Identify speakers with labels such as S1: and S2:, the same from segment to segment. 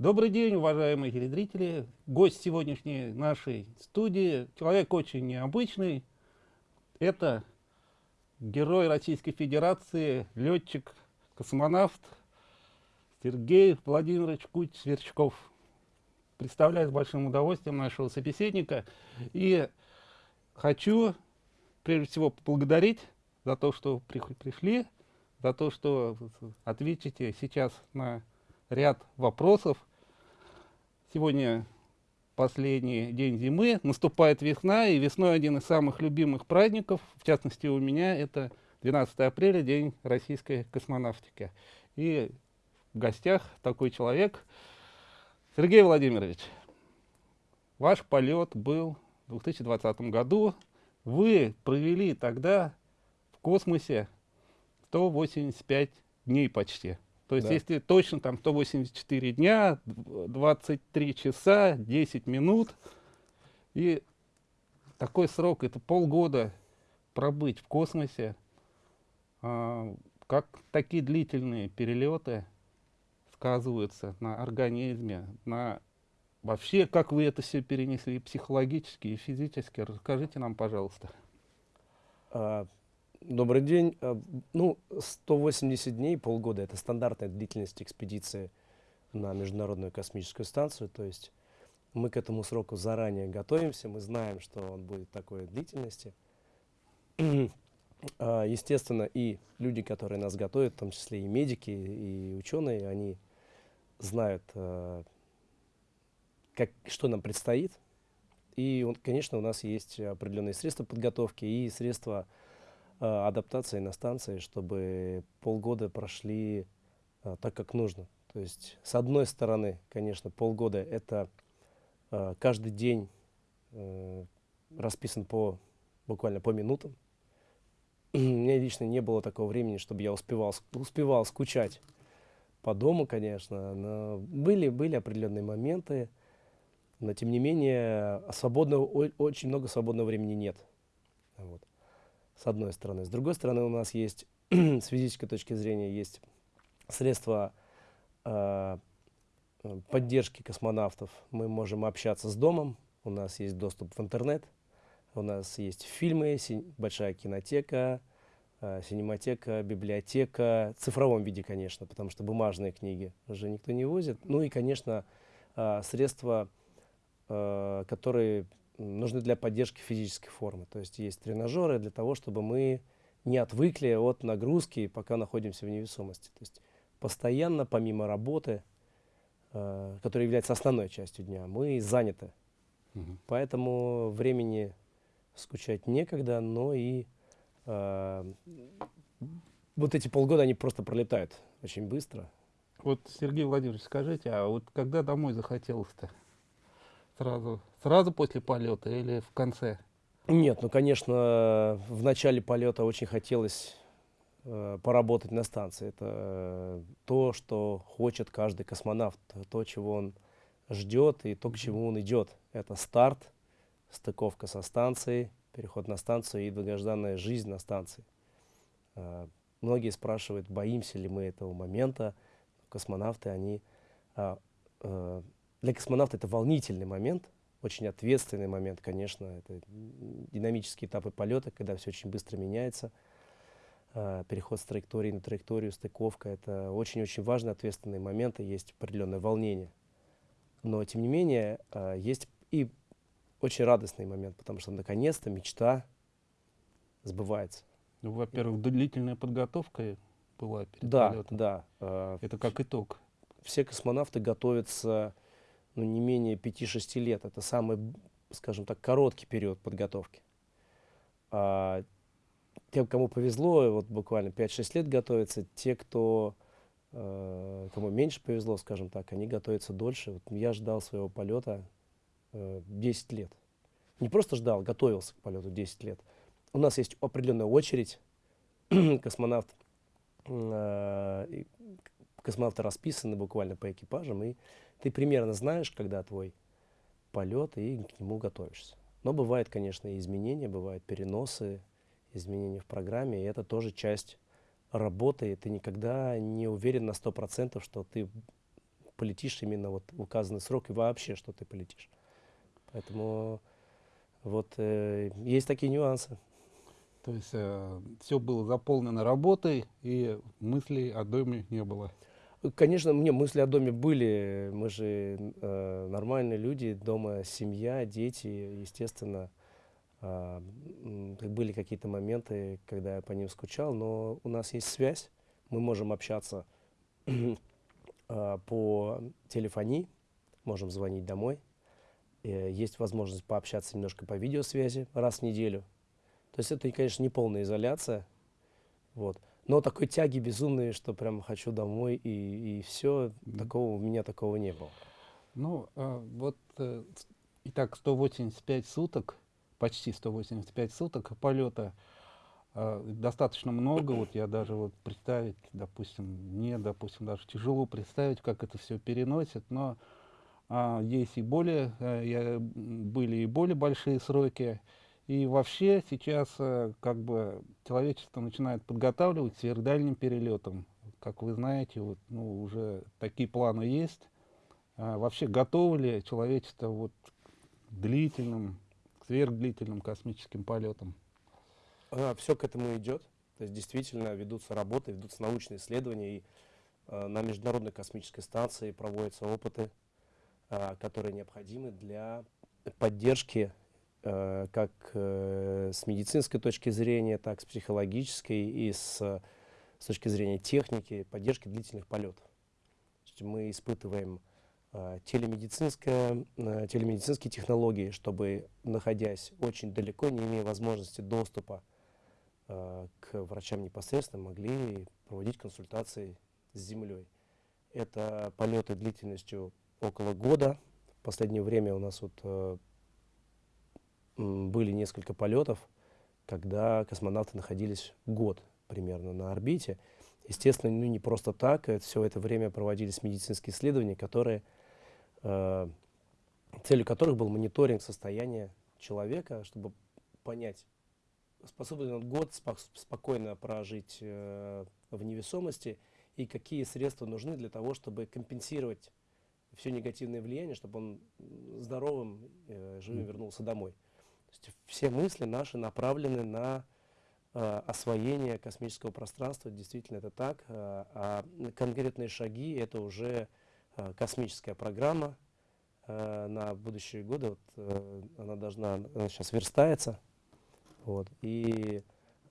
S1: Добрый день, уважаемые телезрители. Гость сегодняшней нашей студии, человек очень необычный. Это герой Российской Федерации, летчик, космонавт Сергей Владимирович Куть-Сверчков. Представляю с большим удовольствием нашего собеседника. И хочу прежде всего поблагодарить за то, что пришли, за то, что ответите сейчас на ряд вопросов. Сегодня последний день зимы, наступает весна, и весной один из самых любимых праздников, в частности у меня, это 12 апреля, День российской космонавтики. И в гостях такой человек, Сергей Владимирович, ваш полет был в 2020 году, вы провели тогда в космосе 185 дней почти. То есть, да. если точно там 184 дня, 23 часа, 10 минут, и такой срок, это полгода пробыть в космосе, а, как такие длительные перелеты сказываются на организме, на вообще, как вы это все перенесли психологически и физически, расскажите нам, пожалуйста.
S2: А, Добрый день. Э, ну, 180 дней, полгода – это стандартная длительность экспедиции на Международную космическую станцию. То есть мы к этому сроку заранее готовимся, мы знаем, что он будет такой длительности. А, естественно, и люди, которые нас готовят, в том числе и медики, и ученые, они знают, э, как, что нам предстоит. И, конечно, у нас есть определенные средства подготовки и средства адаптации на станции, чтобы полгода прошли э, так, как нужно. То есть, с одной стороны, конечно, полгода — это э, каждый день расписан по, буквально по минутам. У меня лично не было такого времени, чтобы я успевал, успевал скучать по дому, конечно. Но были, были определенные моменты, но тем не менее свободного, очень много свободного времени нет. Вот с одной стороны. С другой стороны, у нас есть, с физической точки зрения, есть средства э, поддержки космонавтов. Мы можем общаться с домом, у нас есть доступ в интернет, у нас есть фильмы, большая кинотека, э, синематека, библиотека, в цифровом виде, конечно, потому что бумажные книги уже никто не возит. Ну и, конечно, э, средства, э, которые нужны для поддержки физической формы. То есть есть тренажеры для того, чтобы мы не отвыкли от нагрузки, пока находимся в невесомости. То есть постоянно, помимо работы, э, которая является основной частью дня, мы заняты. Угу. Поэтому времени скучать некогда, но и э, вот эти полгода, они просто пролетают очень быстро.
S1: Вот, Сергей Владимирович, скажите, а вот когда домой захотелось-то? Сразу, сразу после полета или в конце?
S2: Нет, ну, конечно, в начале полета очень хотелось э, поработать на станции. Это э, то, что хочет каждый космонавт, то, чего он ждет и то, к чему он идет. Это старт, стыковка со станцией, переход на станцию и долгожданная жизнь на станции. Э, многие спрашивают, боимся ли мы этого момента. Космонавты, они э, э, для космонавта это волнительный момент, очень ответственный момент, конечно. Это динамические этапы полета, когда все очень быстро меняется. Э, переход с траектории на траекторию, стыковка. Это очень-очень важный, ответственный момент, и есть определенное волнение. Но, тем не менее, э, есть и очень радостный момент, потому что наконец-то мечта сбывается.
S1: Ну, Во-первых, длительная подготовка была перед
S2: да,
S1: полетом.
S2: Да, да.
S1: Это как итог.
S2: Все космонавты готовятся ну, не менее 5-6 лет. Это самый, скажем так, короткий период подготовки. А, тем, кому повезло, вот буквально 5-6 лет готовятся, те, кто, э, кому меньше повезло, скажем так, они готовятся дольше. Вот я ждал своего полета э, 10 лет. Не просто ждал, готовился к полету 10 лет. У нас есть определенная очередь. Космонавт, э, космонавты расписаны буквально по экипажам, и ты примерно знаешь, когда твой полет, и к нему готовишься. Но бывают, конечно, и изменения, бывают переносы, изменения в программе, и это тоже часть работы, ты никогда не уверен на 100%, что ты полетишь именно вот в указанный срок и вообще, что ты полетишь. Поэтому вот э, есть такие нюансы.
S1: То есть э, все было заполнено работой, и мыслей о доме не было.
S2: Конечно, мне мысли о доме были. Мы же э, нормальные люди, дома семья, дети, естественно. Э, были какие-то моменты, когда я по ним скучал, но у нас есть связь, мы можем общаться э, по телефонии, можем звонить домой. Э, есть возможность пообщаться немножко по видеосвязи раз в неделю. То есть это, конечно, не полная изоляция, вот. Но такой тяги безумной, что прям хочу домой и, и все, такого у меня такого не было.
S1: Ну, а, вот, э, итак, 185 суток, почти 185 суток полета, э, достаточно много, вот я даже вот представить, допустим, мне, допустим, даже тяжело представить, как это все переносит, но а, есть и более, а, я, были и более большие сроки, и вообще сейчас э, как бы человечество начинает подготавливать к сверхдальним перелетам. Как вы знаете, вот, ну, уже такие планы есть. А вообще готово ли человечество вот, к длительным, к сверхдлительным космическим полетам?
S2: А, все к этому идет. То есть действительно ведутся работы, ведутся научные исследования. И а, на Международной космической станции проводятся опыты, а, которые необходимы для поддержки как э, с медицинской точки зрения, так с психологической и с, с точки зрения техники, поддержки длительных полетов. Мы испытываем э, телемедицинские технологии, чтобы, находясь очень далеко, не имея возможности доступа к врачам непосредственно, могли проводить консультации с Землей. Это полеты длительностью около года. В последнее время у нас вот были несколько полетов, когда космонавты находились год примерно на орбите. Естественно, ну, не просто так, это, все это время проводились медицинские исследования, которые, э, целью которых был мониторинг состояния человека, чтобы понять, способен ли он год спок спокойно прожить э, в невесомости и какие средства нужны для того, чтобы компенсировать все негативное влияние, чтобы он здоровым, э, живым вернулся домой есть все мысли наши направлены на э, освоение космического пространства, действительно это так, э, а конкретные шаги это уже э, космическая программа. Э, на будущие годы, вот, э, она должна, она сейчас верстается, вот, и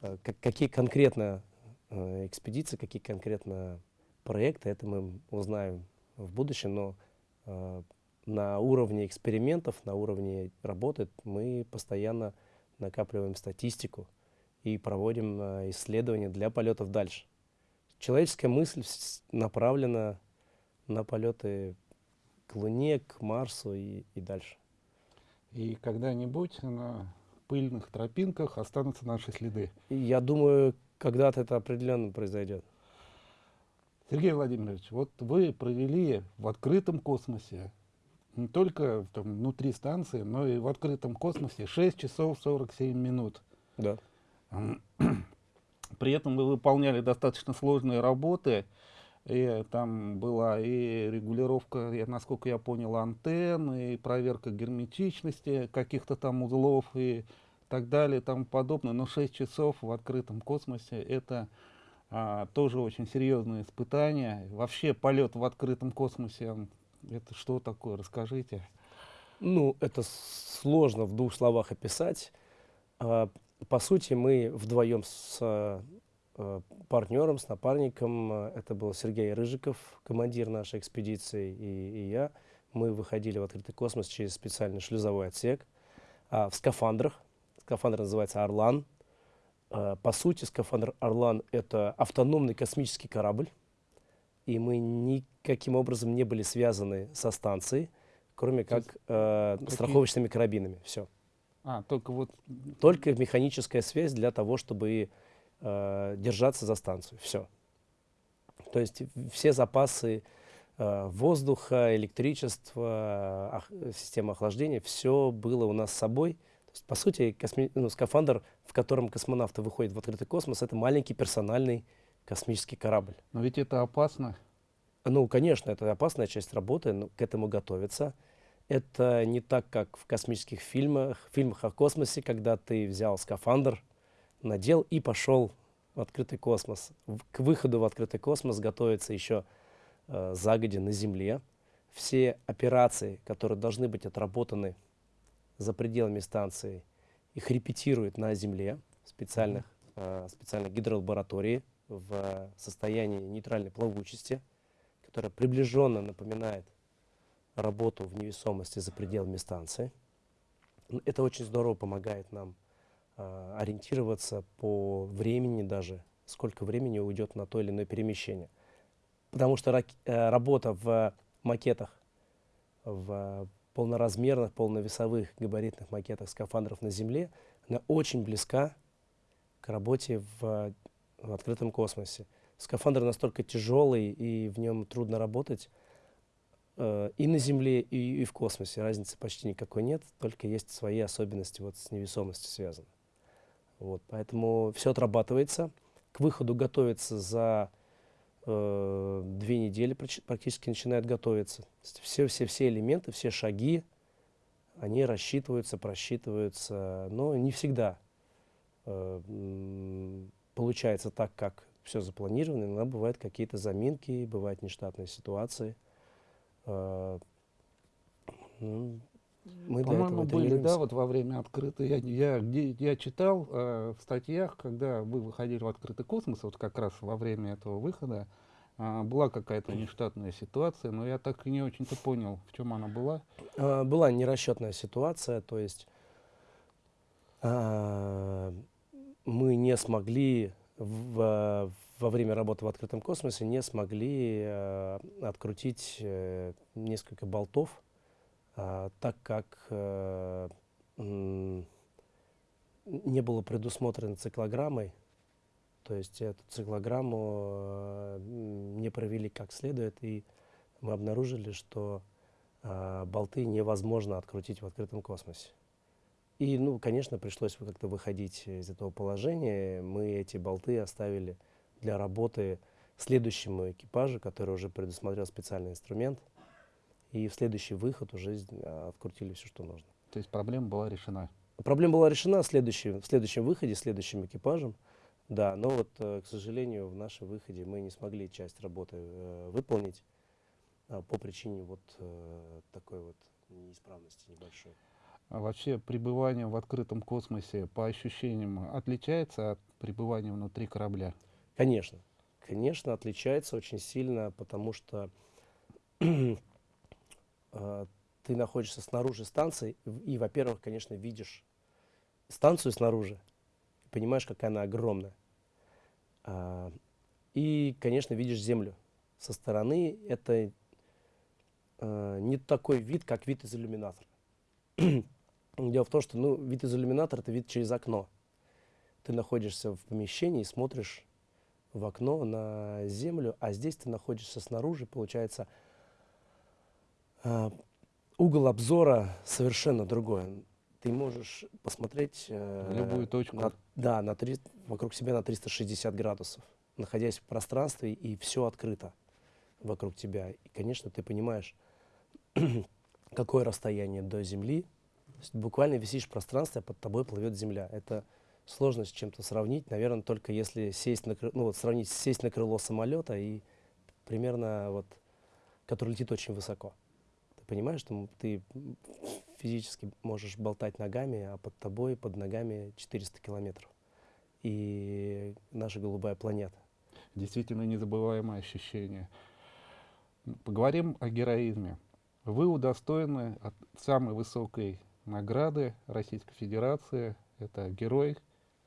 S2: э, какие конкретно э, экспедиции, какие конкретно проекты, это мы узнаем в будущем, но э, на уровне экспериментов, на уровне работы мы постоянно накапливаем статистику и проводим э, исследования для полетов дальше. Человеческая мысль направлена на полеты к Луне, к Марсу и, и дальше.
S1: И когда-нибудь на пыльных тропинках останутся наши следы.
S2: Я думаю, когда-то это определенно произойдет.
S1: Сергей Владимирович, вот вы провели в открытом космосе не только там, внутри станции, но и в открытом космосе 6 часов 47 минут.
S2: Да.
S1: При этом вы выполняли достаточно сложные работы. И там была и регулировка, я, насколько я понял, антенн, и проверка герметичности каких-то там узлов и так далее и тому подобное. Но 6 часов в открытом космосе это а, тоже очень серьезное испытание. Вообще полет в открытом космосе это что такое? Расскажите.
S2: Ну, это сложно в двух словах описать. А, по сути, мы вдвоем с а, партнером, с напарником, а, это был Сергей Рыжиков, командир нашей экспедиции, и, и я. Мы выходили в открытый космос через специальный шлюзовой отсек в скафандрах. Скафандр называется «Орлан». По сути, скафандр «Орлан» — это автономный космический корабль, и мы никаким образом не были связаны со станцией, кроме как э, Какие? страховочными карабинами. Все.
S1: А, только вот...
S2: Только механическая связь для того, чтобы э, держаться за станцию. Все. То есть все запасы э, воздуха, электричества, ох, система охлаждения, все было у нас с собой. То есть, по сути, косми... ну, скафандр, в котором космонавты выходят в открытый космос, это маленький персональный космический корабль.
S1: Но ведь это опасно.
S2: Ну, конечно, это опасная часть работы, но к этому готовиться. Это не так, как в космических фильмах, фильмах о космосе, когда ты взял скафандр, надел и пошел в открытый космос. К выходу в открытый космос готовится еще э, загодя на Земле. Все операции, которые должны быть отработаны за пределами станции, их репетируют на Земле в специальных, э, специальной гидролаборатории в состоянии нейтральной плавучести, которая приближенно напоминает работу в невесомости за пределами станции. Это очень здорово помогает нам а, ориентироваться по времени даже, сколько времени уйдет на то или иное перемещение. Потому что рак- э, работа в макетах, в полноразмерных, полновесовых габаритных макетах скафандров на Земле, она очень близка к работе в, в открытом космосе. Скафандр настолько тяжелый, и в нем трудно работать э, и на Земле, и, и в космосе. Разницы почти никакой нет, только есть свои особенности вот с невесомостью связаны. Вот, поэтому все отрабатывается. К выходу готовится за э, две недели, практически начинает готовиться. То есть Все, все, все элементы, все шаги, они рассчитываются, просчитываются, но не всегда э, получается так, как все запланировано. Иногда бывают какие-то заминки, бывают нештатные ситуации. Э, ну, мы
S1: По-моему,
S2: этого
S1: были, да, вот во время открытой, я, я, я читал э, в статьях, когда вы выходили в открытый космос, вот как раз во время этого выхода, а, была какая-то нештатная ситуация, но я так и не очень-то понял, в чем она была.
S2: А, Была нерасчетная ситуация, то есть а, мы не смогли в- во время работы в открытом космосе не смогли э, открутить э, несколько болтов, а, так как э, не было предусмотрено циклограммой. То есть эту циклограмму э, не провели как следует, и мы обнаружили, что болты невозможно открутить в открытом космосе. И, ну, конечно, пришлось как-то выходить из этого положения. Мы эти болты оставили для работы следующему экипажу, который уже предусмотрел специальный инструмент. И в следующий выход уже из- а, открутили все, что нужно.
S1: То есть проблема была решена.
S2: Проблема была решена в следующем, в следующем выходе, следующим экипажем. Да, но вот, э, к сожалению, в нашем выходе мы не смогли часть работы э, выполнить а, по причине вот э, такой вот неисправности небольшой.
S1: А вообще пребывание в открытом космосе по ощущениям отличается от пребывания внутри корабля?
S2: Конечно, конечно, отличается очень сильно, потому что э, ты находишься снаружи станции и, во-первых, конечно, видишь станцию снаружи, понимаешь, какая она огромная. А, и, конечно, видишь землю. Со стороны это э, не такой вид, как вид из иллюминатора. Дело в том, что ну, вид из иллюминатора это вид через окно. Ты находишься в помещении и смотришь в окно на землю, а здесь ты находишься снаружи, получается, а, угол обзора совершенно другой. Ты можешь посмотреть э,
S1: любую точку.
S2: на- да, на три- вокруг себя на 360 градусов, находясь в пространстве, и все открыто вокруг тебя. И, конечно, ты понимаешь, какое расстояние до Земли. Есть буквально висишь в пространстве, а под тобой плывет Земля. Это сложно с чем-то сравнить, наверное, только если сесть на, ну, вот сравнить сесть на крыло самолета и примерно вот, который летит очень высоко. Ты понимаешь, что ты физически можешь болтать ногами, а под тобой, под ногами 400 километров. И наша голубая планета.
S1: Действительно незабываемое ощущение. Поговорим о героизме. Вы удостоены от самой высокой награды Российской Федерации. Это герой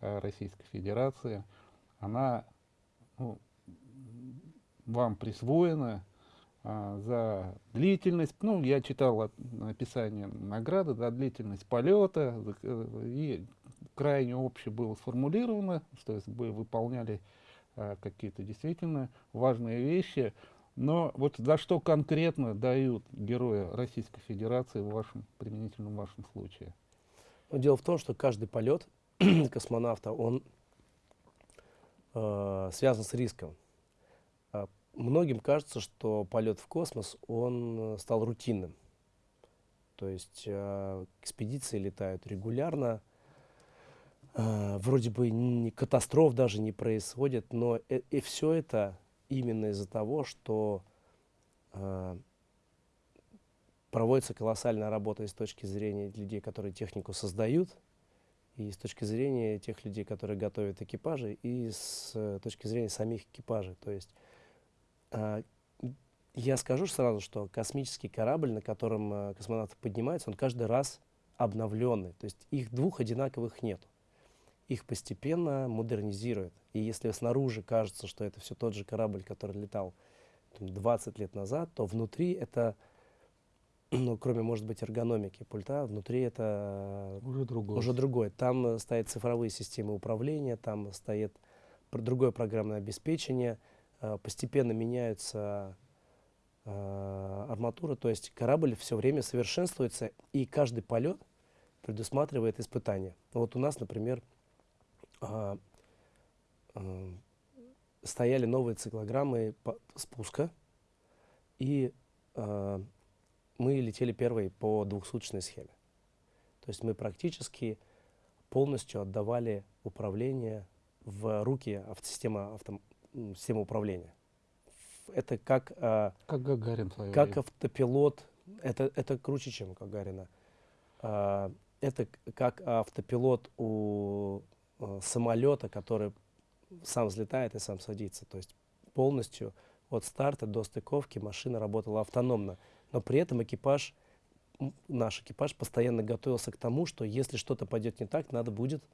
S1: э, Российской Федерации. Она ну, вам присвоена а, за длительность, ну, я читал описание награды, за длительность полета, э, и крайне обще было сформулировано, что есть вы выполняли а, какие-то действительно важные вещи, но вот за что конкретно дают героя Российской Федерации в вашем, применительно в вашем случае?
S2: Но дело в том, что каждый полет космонавта, он э, связан с риском. А многим кажется, что полет в космос, он э, стал рутинным. То есть э, экспедиции летают регулярно, э, вроде бы ни катастроф даже не происходит, но и, и все это именно из-за того, что э, проводится колоссальная работа с точки зрения людей, которые технику создают, и с точки зрения тех людей, которые готовят экипажи, и с э, точки зрения самих экипажей. То есть э, я скажу сразу, что космический корабль, на котором э, космонавты поднимаются, он каждый раз обновленный. То есть их двух одинаковых нет. Их постепенно модернизируют. И если снаружи кажется, что это все тот же корабль, который летал там, 20 лет назад, то внутри это ну, кроме, может быть, эргономики пульта, внутри это
S1: уже другое.
S2: Уже другое. Там э, стоят цифровые системы управления, там стоит другое программное обеспечение, э, постепенно меняются э, арматура, то есть корабль все время совершенствуется, и каждый полет предусматривает испытания. Вот у нас, например, стояли новые циклограммы спуска, и мы летели первые по двухсуточной схеме. То есть мы практически полностью отдавали управление в руки системы, авто, системы управления. Это как,
S1: а, как Гагарин
S2: как время. автопилот, это, это круче, чем Гагарина. А, это как автопилот у а, самолета, который сам взлетает и сам садится. То есть полностью от старта до стыковки машина работала автономно но при этом экипаж, наш экипаж постоянно готовился к тому, что если что-то пойдет не так, надо будет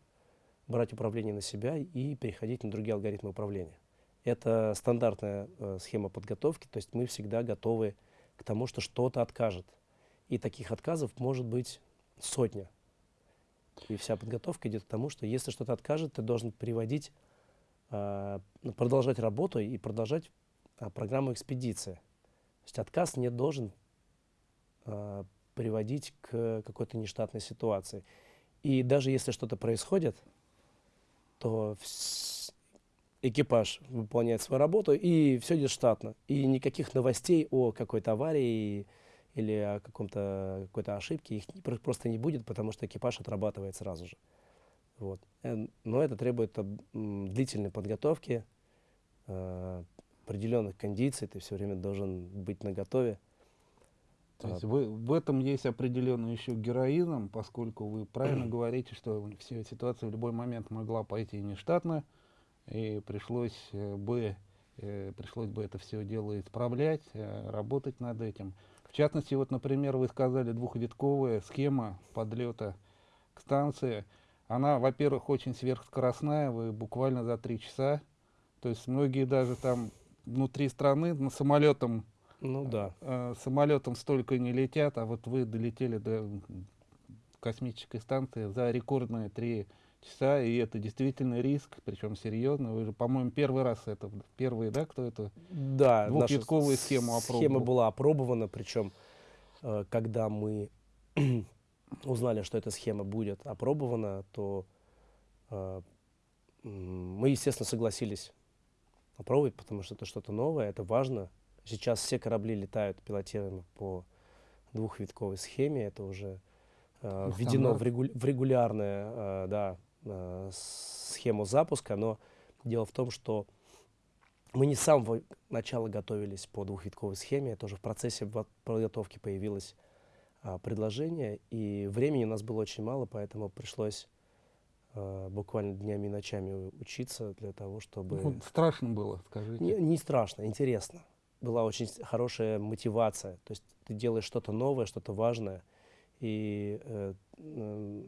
S2: брать управление на себя и переходить на другие алгоритмы управления. Это стандартная э, схема подготовки, то есть мы всегда готовы к тому, что что-то откажет. И таких отказов может быть сотня. И вся подготовка идет к тому, что если что-то откажет, ты должен приводить, э, продолжать работу и продолжать э, программу экспедиции. То есть отказ не должен э, приводить к какой-то нештатной ситуации. И даже если что-то происходит, то экипаж выполняет свою работу, и все идет штатно. И никаких новостей о какой-то аварии или о каком-то какой-то ошибке их просто не будет, потому что экипаж отрабатывает сразу же. Вот. Э, но это требует длительной подготовки, э, определенных кондиций, ты все время должен быть наготове.
S1: То есть вы, в этом есть определенный еще героизм, поскольку вы правильно говорите, что вся ситуация в любой момент могла пойти нештатно, и пришлось э, бы, пришлось бы это все дело исправлять, работать над этим. В частности, вот, например, вы сказали двухвитковая схема подлета к станции. Она, во-первых, очень сверхскоростная, вы буквально за три часа, то есть многие даже там внутри страны на самолетом
S2: ну да.
S1: Э, самолетом столько не летят, а вот вы долетели до космической станции за рекордные три часа, и это действительно риск, причем серьезно. Вы же, по-моему, первый раз это, первый, да, кто это?
S2: Да,
S1: Двухвитковую схему опробовал.
S2: Схема была опробована, причем, э, когда мы узнали, что эта схема будет опробована, то э, мы, естественно, согласились опробовать, потому что это что-то новое, это важно, Сейчас все корабли летают пилотируемо по двухвитковой схеме. Это уже э, введено в, регу в регулярную э, да, э, схему запуска. Но дело в том, что мы не с самого начала готовились по двухвитковой схеме. Это уже в процессе подготовки появилось э, предложение. И времени у нас было очень мало, поэтому пришлось э, буквально днями и ночами учиться для того, чтобы...
S1: Ну, страшно было, скажите.
S2: Не, не страшно, интересно была очень хорошая мотивация. То есть ты делаешь что-то новое, что-то важное, и э, э,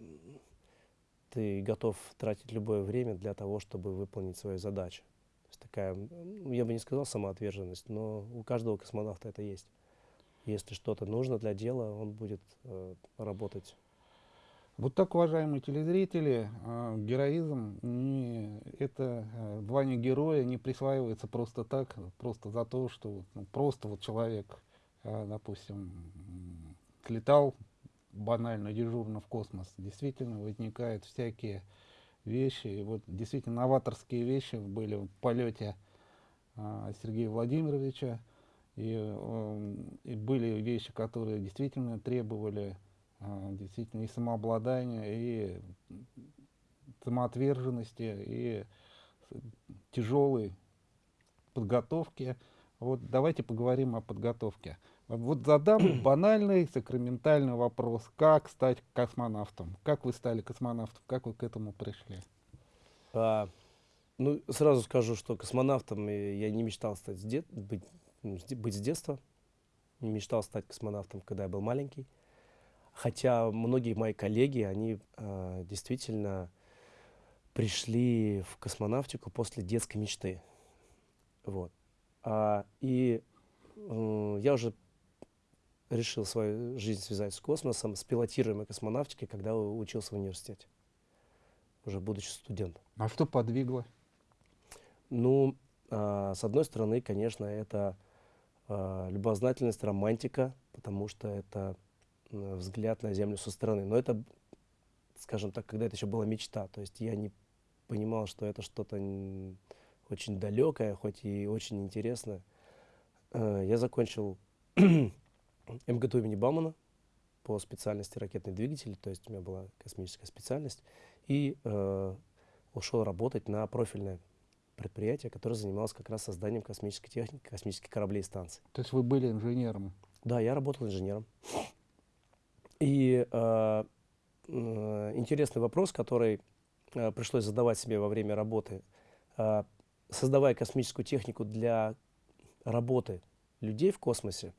S2: ты готов тратить любое время для того, чтобы выполнить свою задачу. То есть такая, я бы не сказал самоотверженность, но у каждого космонавта это есть. Если что-то нужно для дела, он будет э, работать
S1: вот так, уважаемые телезрители, э, героизм, не, это э, звание героя не присваивается просто так, просто за то, что ну, просто вот человек, э, допустим, слетал банально, дежурно в космос. Действительно возникают всякие вещи, и вот действительно новаторские вещи были в полете а, Сергея Владимировича. И, э, и были вещи, которые действительно требовали а, действительно и самообладания, и самоотверженности, и тяжелой подготовки. Вот давайте поговорим о подготовке. Вот задам банальный сакраментальный вопрос. Как стать космонавтом? Как вы стали космонавтом? Как вы к этому пришли?
S2: А, ну, сразу скажу, что космонавтом я не мечтал стать с дет... быть, быть с детства. Не мечтал стать космонавтом, когда я был маленький. Хотя многие мои коллеги, они э, действительно пришли в космонавтику после детской мечты. Вот. А, и э, я уже решил свою жизнь связать с космосом, с пилотируемой космонавтикой, когда учился в университете, уже будучи студентом.
S1: А что подвигло?
S2: Ну, э, с одной стороны, конечно, это э, любознательность, романтика, потому что это взгляд на Землю со стороны. Но это, скажем так, когда это еще была мечта. То есть я не понимал, что это что-то очень далекое, хоть и очень интересное. Э, я закончил МГТУ имени Баумана по специальности ракетный двигатель, то есть у меня была космическая специальность, и э, ушел работать на профильное предприятие, которое занималось как раз созданием космической техники, космических кораблей и станций.
S1: То есть вы были инженером?
S2: Да, я работал инженером. И э, э, интересный вопрос, который э, пришлось задавать себе во время работы. Э, создавая космическую технику для работы людей в космосе,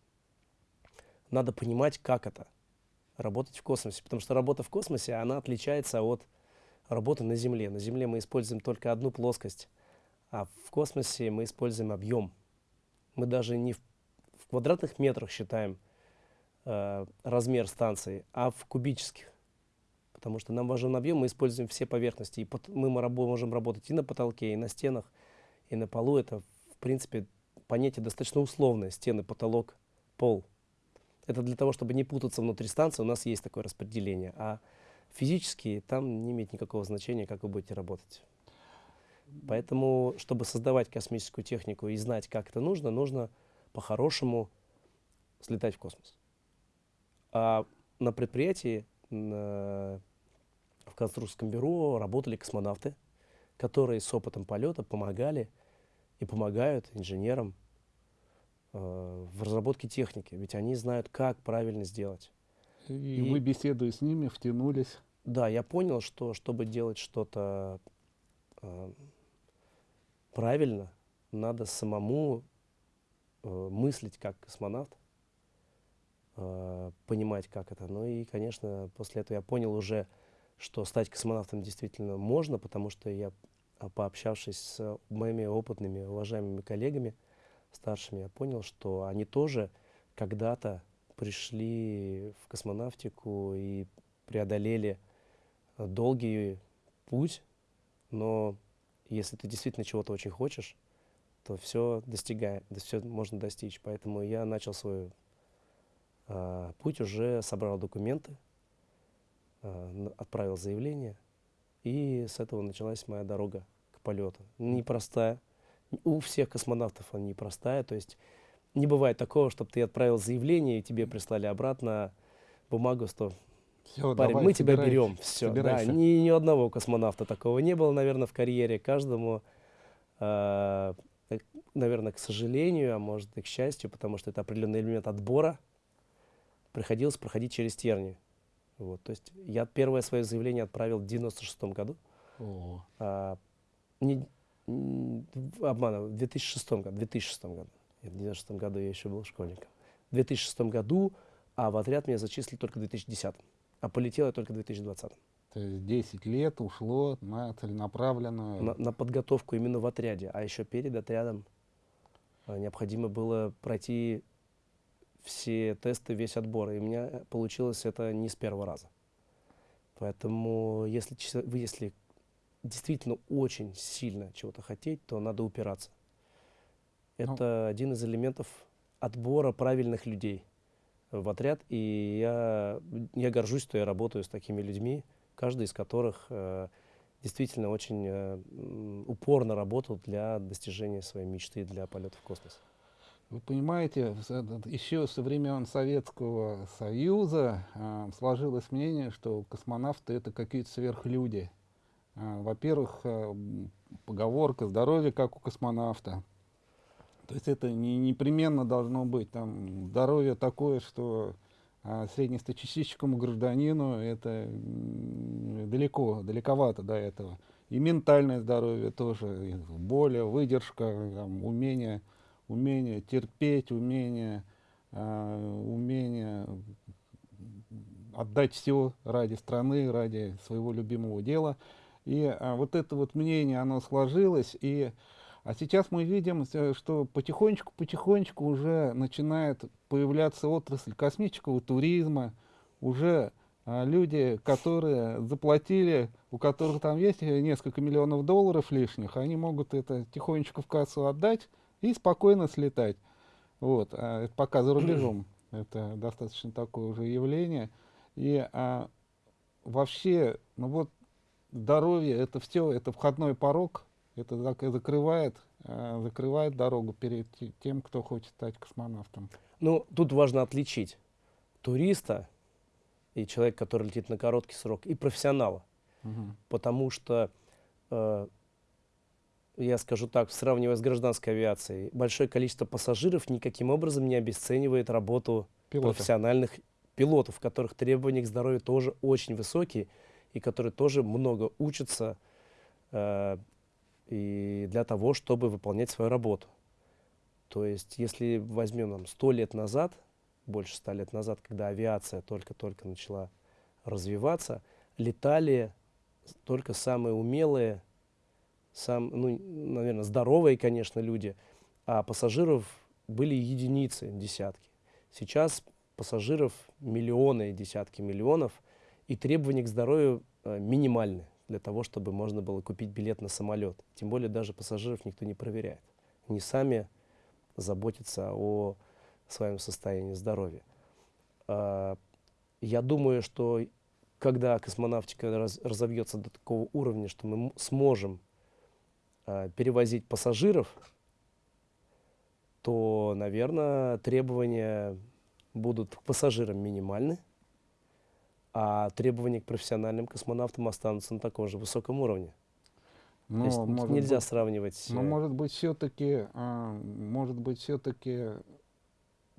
S2: надо понимать, как это работать в космосе. Потому что работа в космосе, она отличается от работы на Земле. На Земле мы используем только одну плоскость, а в космосе мы используем объем. Мы даже не в, в квадратных метрах считаем э, размер станции, а в кубических. Потому что нам важен объем, мы используем все поверхности. И под, мы можем работать и на потолке, и на стенах, и на полу. Это, в принципе, понятие достаточно условное. Стены, потолок, пол. Это для того, чтобы не путаться внутри станции, у нас есть такое распределение. А физически там не имеет никакого значения, как вы будете работать. Поэтому, чтобы создавать космическую технику и знать, как это нужно, нужно по-хорошему слетать в космос. А на предприятии, на, в конструкторском бюро работали космонавты, которые с опытом полета помогали и помогают инженерам в разработке техники, ведь они знают, как правильно сделать.
S1: И, и вы, беседуя с ними, втянулись?
S2: Да, я понял, что чтобы делать что-то э, правильно, надо самому э, мыслить как космонавт, э, понимать, как это. Ну и, конечно, после этого я понял уже, что стать космонавтом действительно можно, потому что я, а, пообщавшись с моими опытными, уважаемыми коллегами, старшими, я понял, что они тоже когда-то пришли в космонавтику и преодолели долгий путь, но если ты действительно чего-то очень хочешь, то все достигает, все можно достичь. Поэтому я начал свой э, путь, уже собрал документы, э, отправил заявление, и с этого началась моя дорога к полету. Непростая. У всех космонавтов она непростая, то есть не бывает такого, чтобы ты отправил заявление, и тебе прислали обратно бумагу, что все, Парень, давай, мы тебя берем. Все, да, ни, ни одного космонавта такого не было, наверное, в карьере. Каждому, э, наверное, к сожалению, а может и к счастью, потому что это определенный элемент отбора, приходилось проходить через тернии. Вот, то есть я первое свое заявление отправил в 96 году. О. А, не, обманываю, в 2006 году. 2006 году. В 2006 году я еще был школьником. В 2006 году, а в отряд меня зачислили только в 2010 а полетел я только в 2020.
S1: То есть 10 лет ушло на целенаправленную...
S2: На, на подготовку именно в отряде, а еще перед отрядом а, необходимо было пройти все тесты, весь отбор, и у меня получилось это не с первого раза. Поэтому если, вы, если действительно очень сильно чего-то хотеть, то надо упираться. Ну. Это ну. один из элементов отбора правильных людей в отряд, и я, я горжусь, что я работаю с такими людьми, каждый из которых э, действительно очень э, упорно работал для достижения своей мечты для полета в космос.
S1: Вы понимаете, еще со времен Советского Союза э, сложилось мнение, что космонавты это какие-то сверхлюди. Э, Во-первых, э, поговорка «здоровье, как у космонавта». То есть это не, непременно должно быть. Там здоровье такое, что а среднестатистическому гражданину это далеко, далековато до этого. И ментальное здоровье тоже, боли, выдержка, там, умение, умение терпеть, умение, э, умение отдать все ради страны, ради своего любимого дела. И а, вот это вот мнение, оно сложилось, и а сейчас мы видим, э, что потихонечку-потихонечку уже начинает появляться отрасль космического туризма, уже а, люди, которые заплатили, у которых там есть несколько миллионов долларов лишних, они могут это тихонечко в кассу отдать и спокойно слетать. Вот, а это пока за рубежом. Это достаточно такое уже явление. И а, вообще, ну вот, здоровье, это все, это входной порог это закрывает, э, закрывает дорогу перед тем, кто хочет стать космонавтом.
S2: Ну, тут важно отличить туриста и человека, который летит на короткий срок, и профессионала. Угу. Потому что, э, я скажу так, сравнивая с гражданской авиацией, большое количество пассажиров никаким образом не обесценивает работу Пилота. профессиональных пилотов, которых требования к здоровью тоже очень высокие, и которые тоже много учатся, э, и для того, чтобы выполнять свою работу. То есть, если возьмем сто лет назад, больше ста лет назад, когда авиация только-только начала развиваться, летали только самые умелые, сам, ну, наверное, здоровые, конечно, люди, а пассажиров были единицы, десятки. Сейчас пассажиров миллионы, десятки миллионов, и требования к здоровью э, минимальны для того, чтобы можно было купить билет на самолет. Тем более даже пассажиров никто не проверяет. Они сами заботятся о своем состоянии здоровья. А, я думаю, что когда космонавтика раз, разовьется до такого уровня, что мы сможем а, перевозить пассажиров, то, наверное, требования будут к пассажирам минимальны, а требования к профессиональным космонавтам останутся на таком же высоком уровне. Но, То есть нельзя
S1: быть,
S2: сравнивать.
S1: Но может быть все-таки, а, может быть все-таки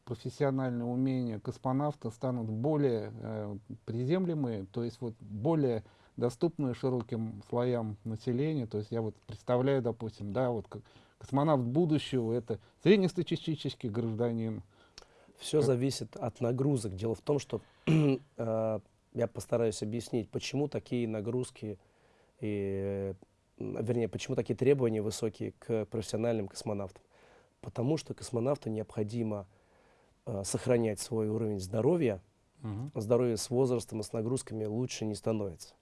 S1: профессиональные умения космонавта станут более э, приземлемые, то есть вот более доступные широким слоям населения. То есть я вот представляю, допустим, да, вот как космонавт будущего это среднестатистический гражданин.
S2: Все как... зависит от нагрузок. Дело в том, что э, я постараюсь объяснить, почему такие нагрузки, и, вернее, почему такие требования высокие к профессиональным космонавтам. Потому что космонавту необходимо э, сохранять свой уровень здоровья. Угу. Здоровье с возрастом и с нагрузками лучше не становится.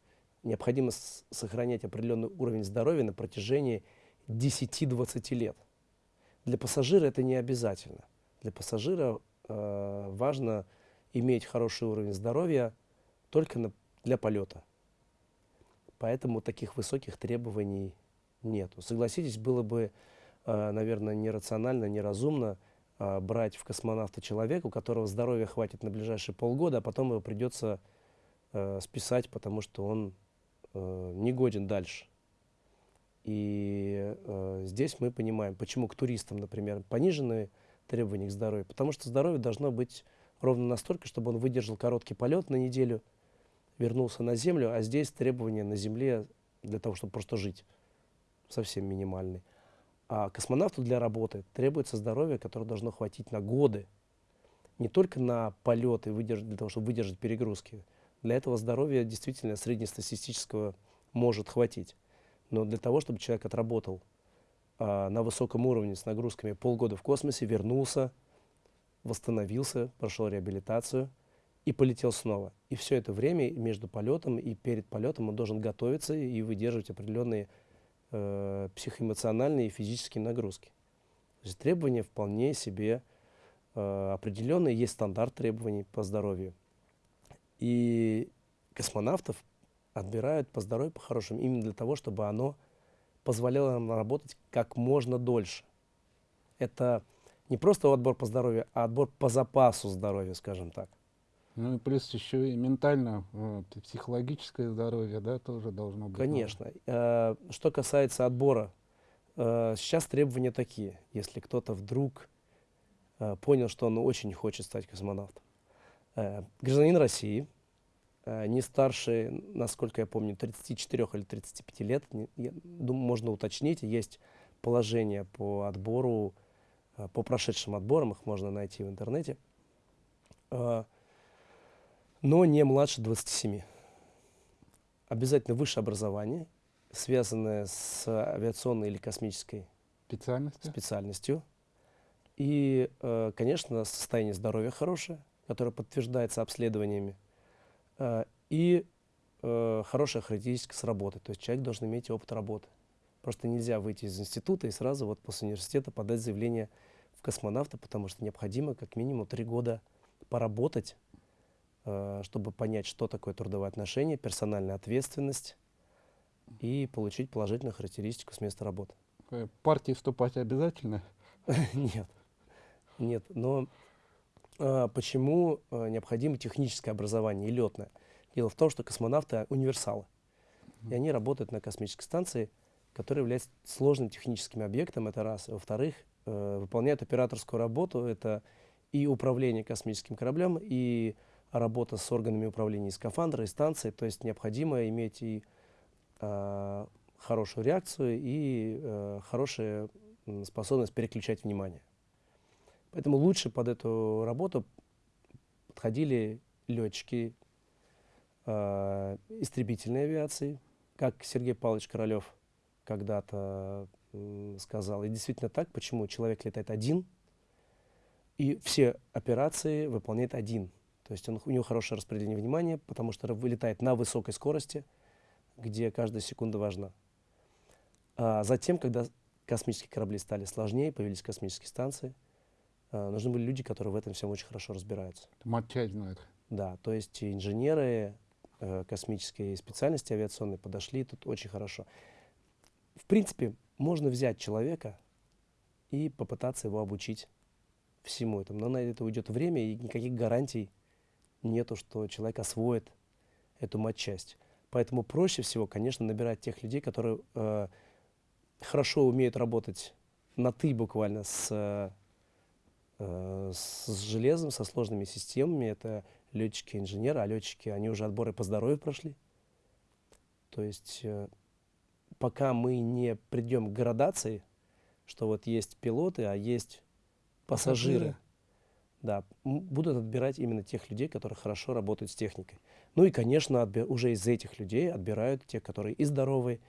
S2: Необходимо сохранять определенный уровень здоровья на протяжении 10-20 лет. Для пассажира это не обязательно. Для пассажира э, важно иметь хороший уровень здоровья только на, для полета. Поэтому таких высоких требований нету. Согласитесь, было бы, э, наверное, нерационально, неразумно э, брать в космонавта человека, у которого здоровья хватит на ближайшие полгода, а потом его придется э, списать, потому что он э, не годен дальше. И э, здесь мы понимаем, почему к туристам, например, пониженные требования к здоровью. Потому что здоровье должно быть ровно настолько, чтобы он выдержал короткий полет на неделю – вернулся на Землю, а здесь требования на Земле для того, чтобы просто жить, совсем минимальные. А космонавту для работы требуется здоровье, которое должно хватить на годы. Не только на полеты, для того, чтобы выдержать перегрузки. Для этого здоровья действительно среднестатистического может хватить. Но для того, чтобы человек отработал а, на высоком уровне с нагрузками полгода в космосе, вернулся, восстановился, прошел реабилитацию – и полетел снова. И все это время между полетом и перед полетом он должен готовиться и выдерживать определенные э, психоэмоциональные и физические нагрузки. То есть требования вполне себе э, определенные, есть стандарт требований по здоровью. И космонавтов отбирают по здоровью, по хорошему, именно для того, чтобы оно позволяло нам работать как можно дольше. Это не просто отбор по здоровью, а отбор по запасу здоровья, скажем так.
S1: Ну и плюс еще и ментально, вот, и психологическое здоровье, да, тоже должно быть.
S2: Конечно. Э, Что касается отбора, э, сейчас требования такие. Если кто-то вдруг э, понял, что он очень хочет стать космонавтом, Э, гражданин России, э, не старше, насколько я помню, 34 или 35 лет, не- я думаю, можно уточнить, есть положение по отбору, э, по прошедшим отборам, их можно найти в интернете, Э, но не младше 27. Обязательно высшее образование, связанное с авиационной или космической
S1: Специальности?
S2: специальностью. И, э, конечно, состояние здоровья хорошее, которое подтверждается обследованиями. Э, И э, хорошая характеристика с работы. То есть человек должен иметь опыт работы. Просто нельзя выйти из института и сразу вот после университета подать заявление в космонавта, потому что необходимо как минимум три года поработать, чтобы понять, что такое трудовые отношения, персональная ответственность и получить положительную характеристику с места работы.
S1: Э, Партии вступать обязательно?
S2: Нет, нет. Но а, почему необходимо техническое образование и летное? Дело в том, что космонавты универсалы. И они работают на космической станции, которая является сложным техническим объектом, это раз. Во-вторых, э, выполняют операторскую работу, это и управление космическим кораблем, и работа с органами управления скафандра, и станции. То есть необходимо иметь и а, хорошую реакцию, и э, хорошую способность переключать внимание. Поэтому лучше под эту работу подходили летчики э, истребительной авиации, как Сергей Павлович Королев когда-то м, сказал. И действительно так, почему человек летает один, и все операции выполняет один. То есть он, у него хорошее распределение внимания, потому что вылетает на высокой скорости, где каждая секунда важна. А затем, когда космические корабли стали сложнее, появились космические станции, а, нужны были люди, которые в этом всем очень хорошо разбираются.
S1: Матчасть знает.
S2: Да, то есть инженеры э, космической специальности авиационной подошли тут очень хорошо. В принципе, можно взять человека и попытаться его обучить всему этому. Но на это уйдет время, и никаких гарантий нету, что человек освоит эту матчасть. Поэтому проще всего, конечно, набирать тех людей, которые э, хорошо умеют работать на «ты» буквально с, э, с железом, со сложными системами. Это летчики, инженеры, а летчики, они уже отборы по здоровью прошли. То есть э, пока мы не придем к градации, что вот есть пилоты, а есть пассажиры,
S1: Пассажиры.
S2: Да, будут отбирать именно тех людей, которые хорошо работают с техникой. Ну и, конечно, уже из этих людей отбирают тех, которые и здоровые,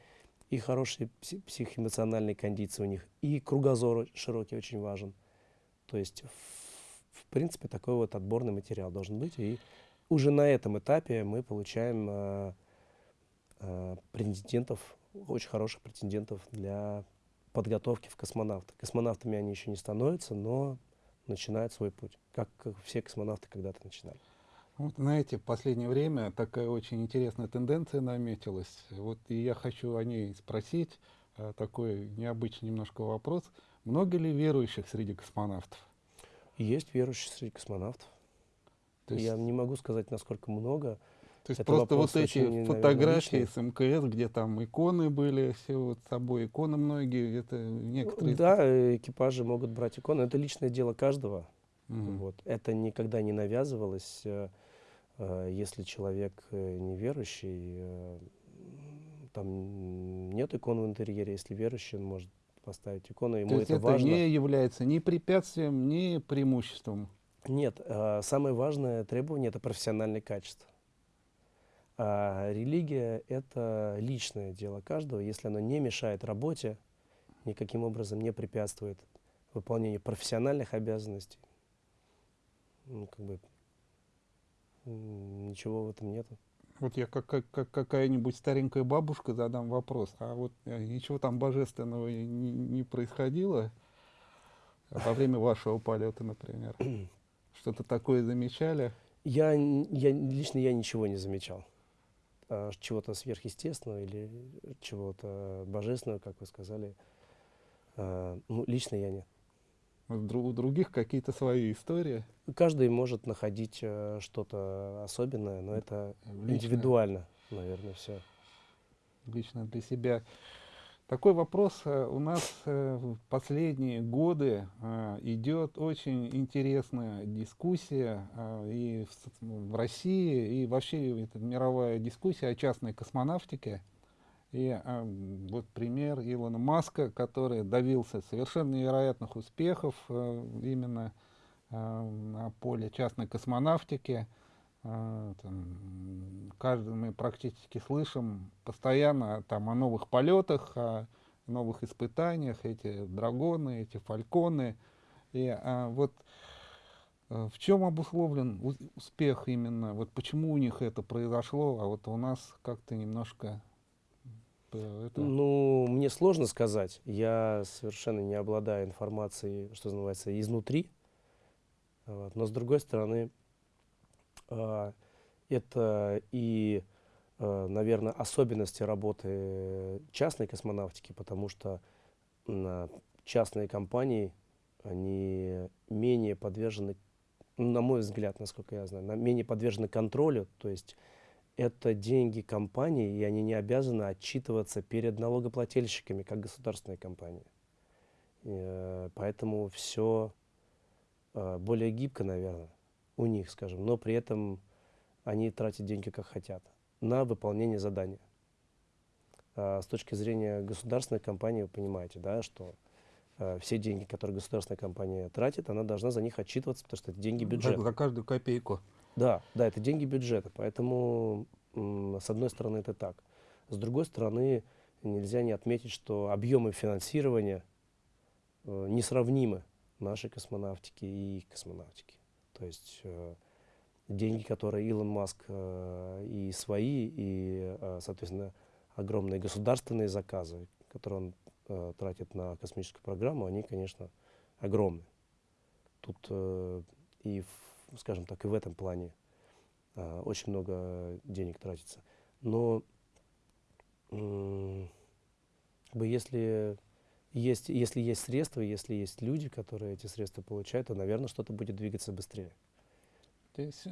S2: и хорошие пси- психоэмоциональные кондиции у них, и кругозор широкий очень важен. То есть, в, в принципе, такой вот отборный материал должен быть. И уже на этом этапе мы получаем э, э, претендентов, очень хороших претендентов для подготовки в космонавты. Космонавтами они еще не становятся, но начинают свой путь, как, все космонавты когда-то начинали.
S1: Вот, знаете, в последнее время такая очень интересная тенденция наметилась. Вот и я хочу о ней спросить. а, Такой необычный немножко вопрос. Много ли верующих среди космонавтов?
S2: Есть верующие среди космонавтов.
S1: То есть,
S2: Я не могу сказать, насколько много.
S1: То есть
S2: это
S1: просто вот эти
S2: очень, наверное,
S1: фотографии
S2: личный.
S1: с мкс, где там иконы были, все вот с собой иконы многие, это некоторые...
S2: Да, э, экипажи могут брать иконы. Это личное дело каждого.
S1: Мгм.
S2: Вот. Это никогда не навязывалось. э, э, Если человек э, неверующий, там нет икон в интерьере. Если верующий, он может поставить икону, ему
S1: То есть
S2: это,
S1: это,
S2: важно.
S1: не является ни препятствием, ни преимуществом.
S2: Нет, самое важное требование это профессиональное качество. А религия это личное дело каждого. Если оно не мешает работе, никаким образом не препятствует выполнению профессиональных обязанностей, ну, как бы ничего в этом нету.
S1: Вот я как, как, как какая-нибудь старенькая бабушка задам вопрос, а вот э, ничего там божественного не, не происходило во время вашего полета, например? Что-то такое замечали?
S2: Я, я лично я ничего не замечал. А, чего-то сверхъестественного или чего-то божественного, как вы сказали, а, ну, лично я нет.
S1: У других какие-то свои истории?
S2: Каждый может находить э, что-то особенное, но это Лично. индивидуально, наверное, все.
S1: Лично для себя. Такой вопрос э, у нас э, в последние годы идет очень интересная дискуссия и в России, и вообще это мировая дискуссия о частной космонавтике. И вот пример Илона Маска, который добился совершенно невероятных успехов именно на поле частной космонавтики. А, там, каждый, мы практически слышим постоянно там, о новых полетах, о новых испытаниях, эти драгоны, эти фальконы. И а, вот а, в чем обусловлен успех именно, вот почему у них это произошло, а вот у нас как-то немножко
S2: это... Ну, мне сложно сказать. Я совершенно не обладаю информацией, что называется, изнутри. Вот. Но с другой стороны, это и, э, наверное, особенности работы частной космонавтики, потому что частные компании, они менее подвержены, на мой взгляд, насколько я знаю, менее подвержены контролю, то есть это деньги компании, и они не обязаны отчитываться перед налогоплательщиками, как государственные компании. Э, поэтому все э, более гибко, наверное, у них, скажем, но при этом они тратят деньги как хотят на выполнение задания. А с точки зрения государственной компании, вы понимаете, да, что э, все деньги, которые государственная компания тратит, она должна за них отчитываться, потому что это деньги бюджета.
S1: За, за каждую копейку.
S2: Да, да, это деньги бюджета, поэтому с одной стороны это так. С другой стороны, нельзя не отметить, что объемы финансирования э, несравнимы нашей космонавтики и космонавтики. То есть э, деньги, которые Илон Маск э, и свои, и, э, соответственно, огромные государственные заказы, которые он тратит на космическую программу, они, конечно, огромны. Тут и в скажем так, и в этом плане очень много денег тратится. Но бы если есть, если есть средства, если есть люди, которые эти средства получают, то, наверное, что-то будет двигаться быстрее.
S1: То есть,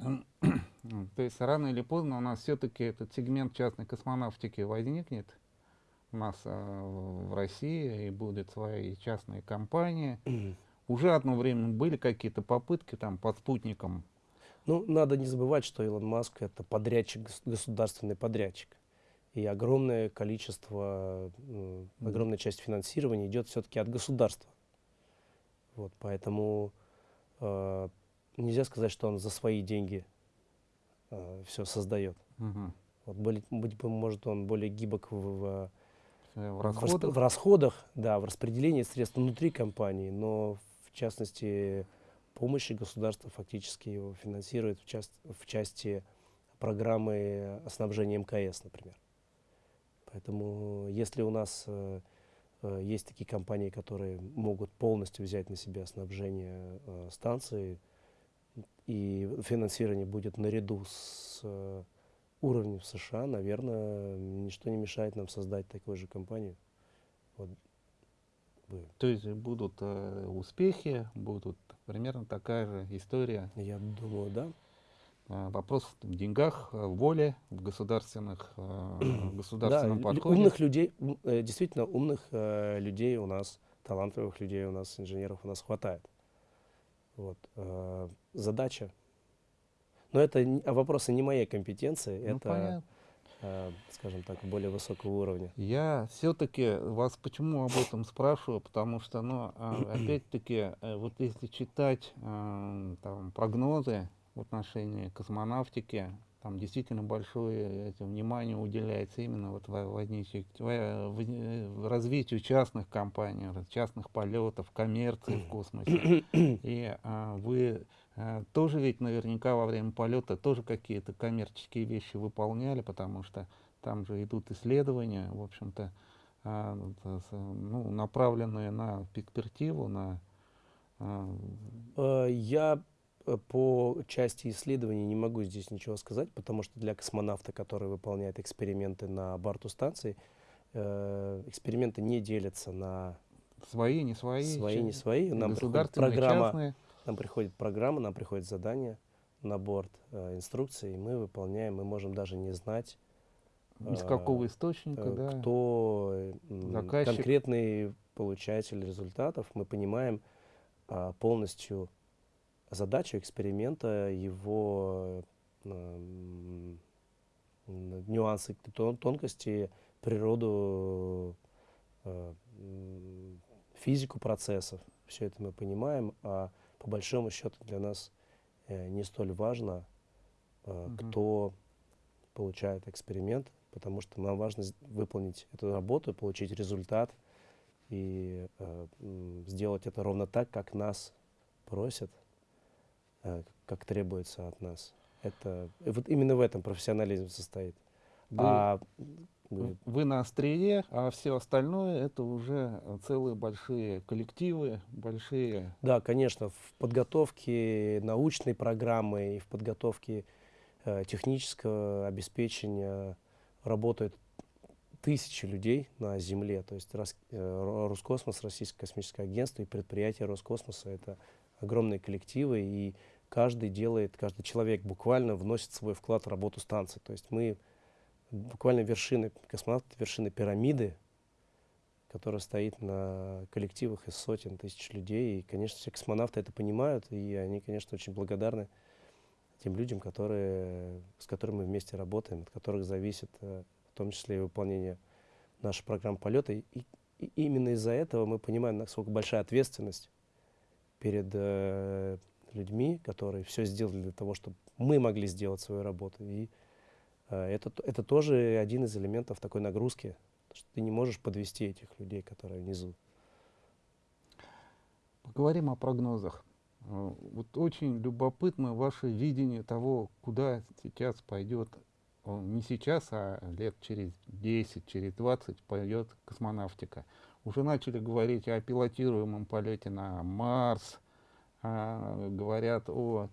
S1: то есть рано или поздно у нас все-таки этот сегмент частной космонавтики возникнет у нас а, в России, и будут свои частные компании. Уже одно время были какие-то попытки там под спутником.
S2: Ну, надо не забывать, что Илон Маск это подрядчик, государственный подрядчик. И огромное количество, mm. огромная часть финансирования идет все-таки от государства. Вот, поэтому э, нельзя сказать, что он за свои деньги э, все создает.
S1: Угу.
S2: Вот, быть, быть может, он более гибок в,
S1: в, в, расходах?
S2: в, в расходах, да, в распределении средств внутри компании, но в частности, помощи государства фактически его финансирует в, част, в части программы снабжения МКС, например. Поэтому если у нас э, э, есть такие компании, которые могут полностью взять на себя снабжение э, станции, и финансирование будет наряду с э, уровнем в США, наверное, ничто не мешает нам создать такую же компанию. Вот.
S1: То есть будут э, успехи, будут примерно такая же история.
S2: Я думаю, да.
S1: Э, вопрос в деньгах, в воле, в государственных, э, государственном да, подходе.
S2: Умных людей, э, действительно умных э, людей у нас, талантливых людей у нас, инженеров у нас хватает. Вот. Э, задача. Но это вопросы не моей компетенции, ну, это понятно Э, скажем так, более высокого уровня?
S1: Я все-таки вас почему об этом спрашиваю, потому что, ну, а, опять-таки, э, вот если читать э, там, прогнозы в отношении космонавтики, там действительно большое это, внимание уделяется именно вот возничию, в развитию частных компаний, частных полетов, коммерции в космосе. И а, вы а, тоже ведь наверняка во время полета тоже какие-то коммерческие вещи выполняли, потому что там же идут исследования, в общем-то, а, ну, направленные на перспективу, на...
S2: А... Я э, по части исследований не могу здесь ничего сказать, потому что для космонавта, который выполняет эксперименты на борту станции, э, эксперименты не делятся на
S1: Свои, не свои.
S2: свои, не свои. Нам приходит программа,
S1: частные.
S2: нам приходит программа, нам приходит задание на борт, э, инструкции, и мы выполняем, мы можем даже не знать,
S1: Из
S2: э,
S1: какого источника,
S2: э,
S1: да.
S2: кто э,
S1: Заказчик.
S2: конкретный получатель результатов, мы понимаем а, полностью задачу эксперимента, его м, нюансы, тон- тонкости, природу, э, физику процессов. Все это мы понимаем, а по большому счету для нас э, не столь важно, э,
S1: Мгм.
S2: кто получает эксперимент, потому что нам важно выполнить эту работу, получить результат и э, сделать это ровно так, как нас просят, э, как требуется от нас. Это вот именно в этом профессионализм состоит.
S1: Вы,
S2: А
S1: в-
S2: э,
S1: вы на острие, а все остальное это уже э, целые большие коллективы, большие.
S2: Да, конечно, в подготовке научной программы и в подготовке э, технического обеспечения работают тысячи людей на Земле. То есть Рос- э, Ро- Роскосмос, Российское космическое агентство и предприятия Роскосмоса — это огромные коллективы, и каждый делает, каждый человек буквально вносит свой вклад в работу станции. То есть мы буквально вершины, космонавты — вершины пирамиды, которая стоит на коллективах из сотен тысяч людей. И, конечно, все космонавты это понимают, и они, конечно, очень благодарны тем людям, которые, с которыми мы вместе работаем, от которых зависит э, в том числе и выполнение нашей программы полета. И, и именно из-за этого мы понимаем, насколько большая ответственность перед э, людьми, которые все сделали для того, чтобы мы могли сделать свою работу. И э, это, это тоже один из элементов такой нагрузки, что ты не можешь подвести этих людей, которые внизу.
S1: Поговорим о прогнозах. Э, Вот очень любопытно ваше видение того, куда сейчас пойдет, не сейчас, а лет через 10, через 20 пойдет космонавтика. Уже начали говорить о пилотируемом полете на Марс, а, говорят о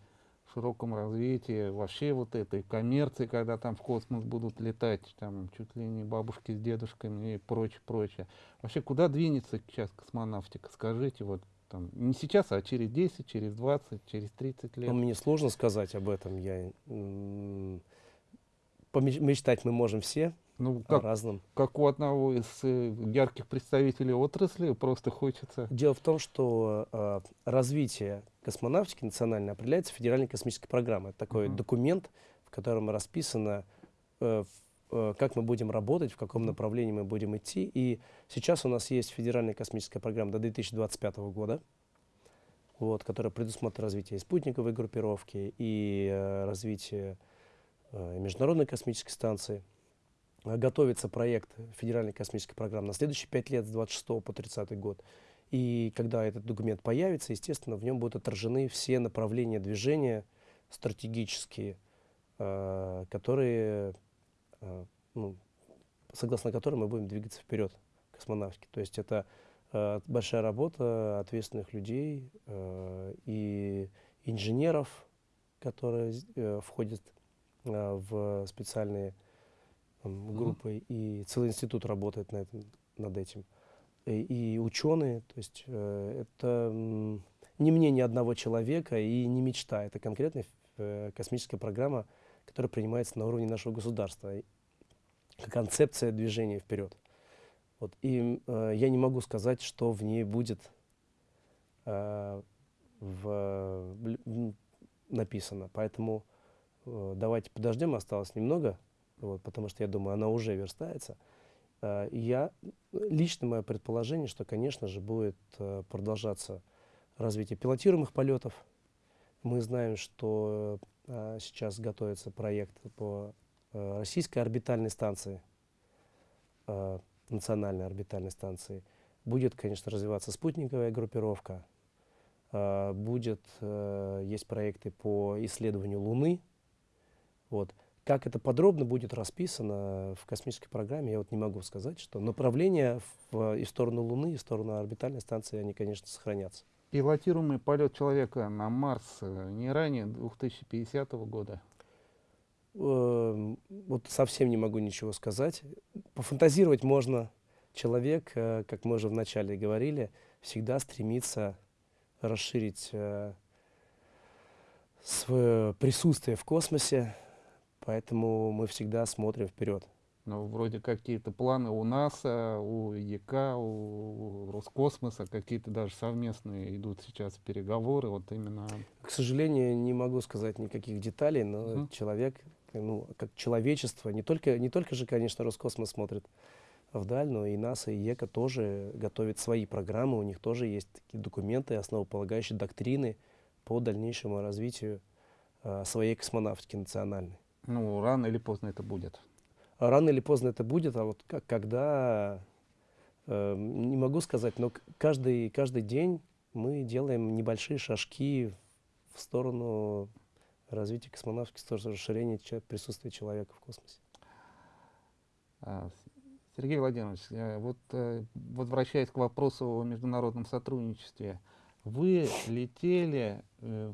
S1: широком развитии вообще вот этой коммерции, когда там в космос будут летать, там чуть ли не бабушки с дедушками и прочее, прочее. Вообще, куда двинется сейчас космонавтика? Скажите, вот там, не сейчас, а через 10, через 20, через 30 лет.
S2: Ну, мне сложно сказать об этом. Я, мечтать мы можем все
S1: Ну, как,
S2: разном.
S1: как у одного из э, ярких представителей отрасли, просто хочется...
S2: Дело в том, что э, развитие космонавтики национальной определяется Федеральной космической программой. Это такой
S1: Мгм.
S2: документ, в котором расписано, э, э, как мы будем работать, в каком направлении мы будем идти. И сейчас у нас есть Федеральная космическая программа до 2025 года, вот, которая предусматривает развитие спутниковой группировки, и э, развитие э, Международной космической станции. Э, Готовится проект Федеральной космической программы на следующие пять лет, с 26 по 30 год. И когда этот документ появится, естественно, в нем будут отражены все направления движения стратегические, э, которые, э, ну, согласно которым мы будем двигаться вперед космонавтики. То есть это большая работа ответственных людей и инженеров, которые входят в специальные м,
S1: Мгм.
S2: группы, и целый институт работает на этом, над этим. И, и ученые, то есть э, это не мнение одного человека и не мечта, это конкретная э, космическая программа, которая принимается на уровне нашего государства, концепция движения вперед. Вот. И э, я не могу сказать, что в ней будет э, в, написано, поэтому э, давайте подождем, осталось немного, вот, потому что я думаю, она уже верстается. Э, я, лично мое предположение, что, конечно же, будет э, продолжаться развитие пилотируемых полетов. Мы знаем, что э, сейчас готовится проект по российской орбитальной станции, национальной орбитальной станции. Будет, конечно, развиваться спутниковая группировка. Будет, есть проекты по исследованию Луны. Вот. Как это подробно будет расписано в космической программе, я вот не могу сказать, что направления в, и в сторону Луны, и в сторону орбитальной станции, они, конечно, сохранятся.
S1: пилотируемый полет человека на Марс э, не ранее 2050 года?
S2: Эм, Вот совсем не могу ничего сказать. Пофантазировать можно. Человек, э, как мы уже вначале говорили, всегда стремится расширить э, свое присутствие в космосе, поэтому мы всегда смотрим вперед.
S1: Ну, вроде какие-то планы у НАСА, у ЕК, у Роскосмоса, какие-то даже совместные идут сейчас переговоры, вот именно...
S2: К сожалению, не могу сказать никаких деталей, но
S1: Мгм.
S2: человек, ну, как человечество, не только, не только же, конечно, Роскосмос смотрит вдаль, но и НАСА, и ЕКО тоже готовят свои программы, у них тоже есть такие документы, основополагающие доктрины по дальнейшему развитию э, своей космонавтики национальной.
S1: Ну, рано или поздно это будет.
S2: Рано или поздно это будет, а вот как, когда, э, не могу сказать, но каждый, каждый день мы делаем небольшие шажки в сторону развития космонавтики, в сторону расширения присутствия человека в космосе.
S1: А, Сергей Владимирович, э, вот э, возвращаясь к вопросу о международном сотрудничестве, вы летели э,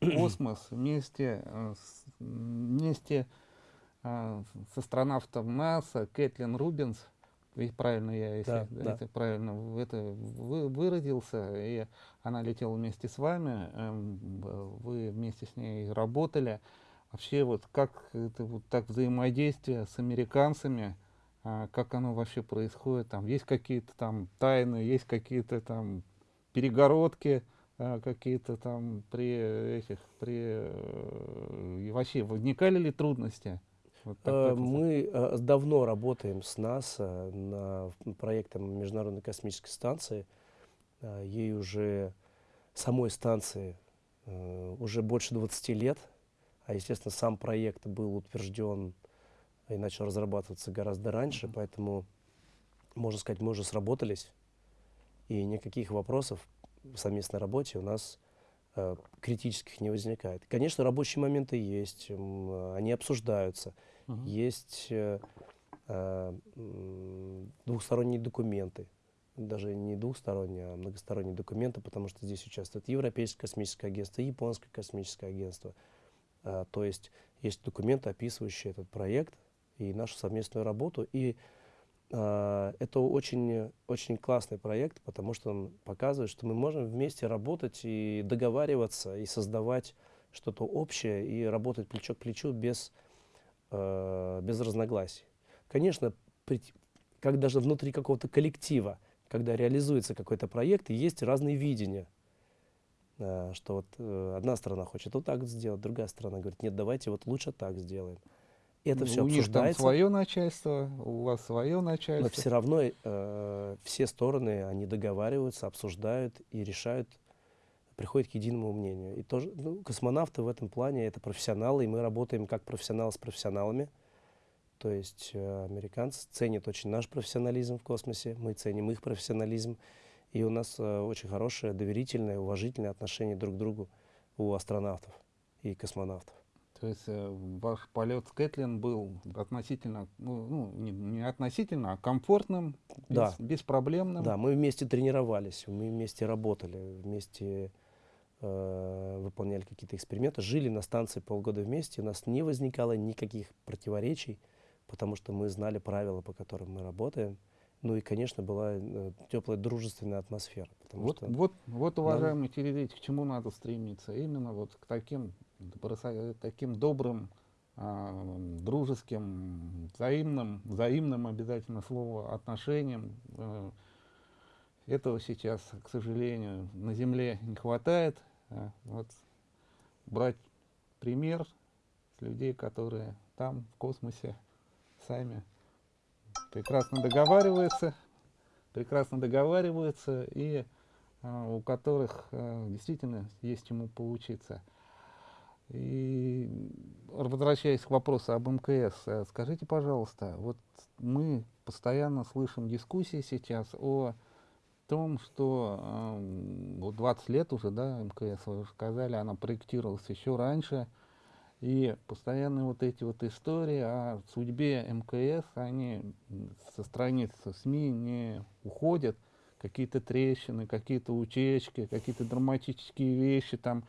S1: в космос вместе, э, с, вместе э, с астронавтом НАСА Кэтлин Рубинс, ведь правильно я, если,
S2: Да,
S1: да, если правильно это вы, выразился, и она летела вместе с вами, эм, вы вместе с ней работали. Вообще вот как это вот так взаимодействие с американцами, а, как оно вообще происходит? Там есть какие-то там тайны, есть какие-то там перегородки, а, какие-то там при этих, при э, вообще возникали ли трудности? Вот так
S2: Э,
S1: это-
S2: Мы э, давно работаем с НАСА над проектом Международной космической станции. Э, Ей уже, самой станции, э, уже больше 20 лет. А, естественно, сам проект был утвержден и начал разрабатываться гораздо раньше,
S1: Мгм.
S2: поэтому, можно сказать, мы уже сработались. И никаких вопросов в совместной работе у нас э, критических не возникает. Конечно, рабочие моменты есть, м, они обсуждаются.
S1: Мгм.
S2: Есть э, э, двухсторонние документы. Даже не двухсторонние, а многосторонние документы, потому что здесь участвует Европейское космическое агентство, Японское космическое агентство. А, то есть есть документы, описывающие этот проект и нашу совместную работу. И это очень, очень классный проект, потому что он показывает, что мы можем вместе работать и договариваться, и создавать что-то общее, и работать плечо к плечу без, э, без разногласий. Конечно, как даже внутри какого-то коллектива, когда реализуется какой-то проект, есть разные видения. Э, Что вот э, одна сторона хочет вот так сделать, другая сторона говорит, нет, давайте вот лучше так сделаем. Это
S1: Ну,
S2: все
S1: у них там
S2: обсуждается.
S1: свое начальство, у вас свое
S2: Но
S1: начальство.
S2: все равно э, все стороны, они договариваются, обсуждают и решают, приходят к единому мнению. И тоже, ну, космонавты в этом плане это профессионалы, и мы работаем как профессионалы с профессионалами. То есть э, американцы ценят очень наш профессионализм в космосе, мы ценим их профессионализм. И у нас э, очень хорошее, доверительное, уважительное отношение друг к другу у астронавтов и космонавтов.
S1: То есть э, ваш полет с Кэтлин был относительно, ну, ну, не, не относительно, а комфортным, без-
S2: Да.
S1: беспроблемным.
S2: Да, мы вместе тренировались, мы вместе работали, вместе э, выполняли какие-то эксперименты, жили на станции полгода вместе, у нас не возникало никаких противоречий, потому что мы знали правила, по которым мы работаем. Ну и, конечно, была э, теплая дружественная атмосфера.
S1: Вот,
S2: что
S1: вот, вот, уважаемые телезрители, к чему надо стремиться? Именно вот к таким, таким добрым, а, дружеским, взаимным, взаимным обязательно слово отношениям. Э, Этого сейчас, к сожалению, на Земле не хватает. А Вот брать пример с людей, которые там, в космосе, сами прекрасно договариваются, прекрасно договариваются и а, у которых а, действительно есть чему поучиться. И возвращаясь к вопросу об МКС, э, скажите, пожалуйста, вот мы постоянно слышим дискуссии сейчас о том, что э, вот 20 лет уже, да, МКС, вы уже сказали, она проектировалась еще раньше, и постоянно вот эти вот истории о судьбе МКС, они со страниц СМИ не уходят. какие-то трещины, какие-то утечки, какие-то драматические вещи там.